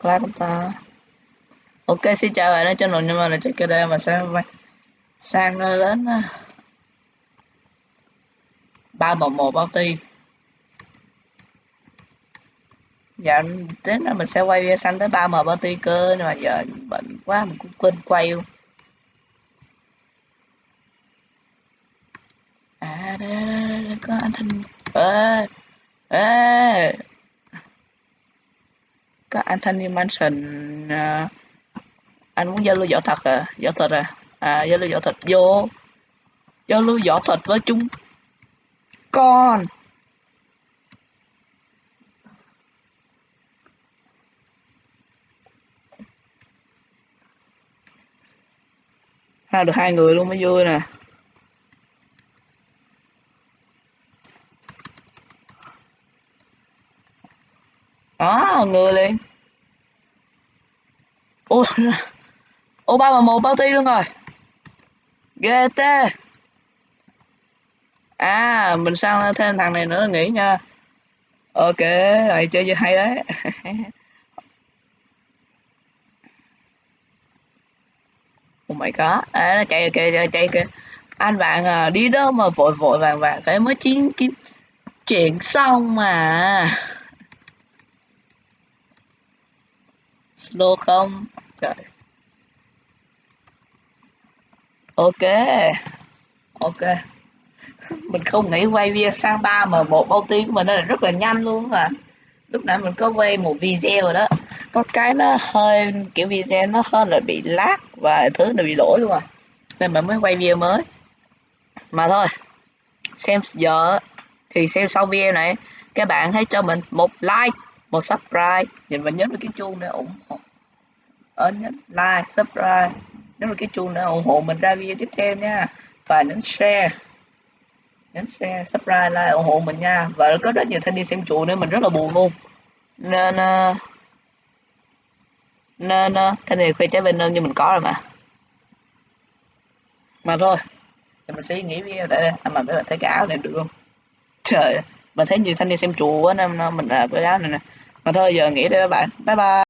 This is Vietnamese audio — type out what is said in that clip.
class chúng ta? Ok xin chào bạn đã cho nội nhưng mà là trước kia đây mà sang sang đến ba một một bao ti dạ đến là mình sẽ quay video xanh tới ba m bao ti cơ nhưng mà giờ bệnh quá mình cũng quên quay luôn. À đây, đây, đây, đây có anh thanh. Ê ê có anh thanh niên mansion à, anh muốn giao lưu võ thật à? Võ thuật à? À giao lưu võ thuật. Vô. Giao lưu võ thuật với chúng. Con. Ha được hai người luôn mới vui nè. Ờ, đó người liền. Ô ba mà một bao ti luôn rồi. Gt à mình sang thêm thằng này nữa nghỉ nha. Ok rồi chơi chơi hay đấy. Oh my god à, nó chạy kìa chạy, chạy kìa. Anh bạn à, đi đâu mà vội vội vàng vàng cái mới chiến kiếm chuyện xong mà. Slow không? Trời. Ok. Ok. Mình không nghĩ quay video sang ba mà một bao tiếng của mình nó là rất là nhanh luôn mà. Lúc nãy mình có quay một video rồi đó. Có cái nó hơi, kiểu video nó hơi là bị lag và thứ nó bị lỗi luôn à. Nên mình mới quay video mới. Mà thôi, xem giờ thì xem sau video này, các bạn hãy cho mình một like một subscribe. Nhìn mình nhấn vào cái chuông để ủng hộ. Ờ, Ấn nhấn like subscribe. Nhấn vào cái chuông để ủng hộ mình ra video tiếp theo nha. Và nhấn share. Nhấn share subscribe like ủng hộ mình nha. Và có rất nhiều thanh niên xem chùa nên mình rất là buồn luôn. Nên uh, nên uh, thanh niên khoe trái bên như mình có rồi mà. Mà thôi thì mình sẽ nghĩ video tại đây. À, mà mấy bạn thấy cái áo này được không? Trời mình thấy nhiều thanh niên xem chùa quá nên mình là cái áo này nè mà thôi giờ nghỉ đây các bạn. Bye bye.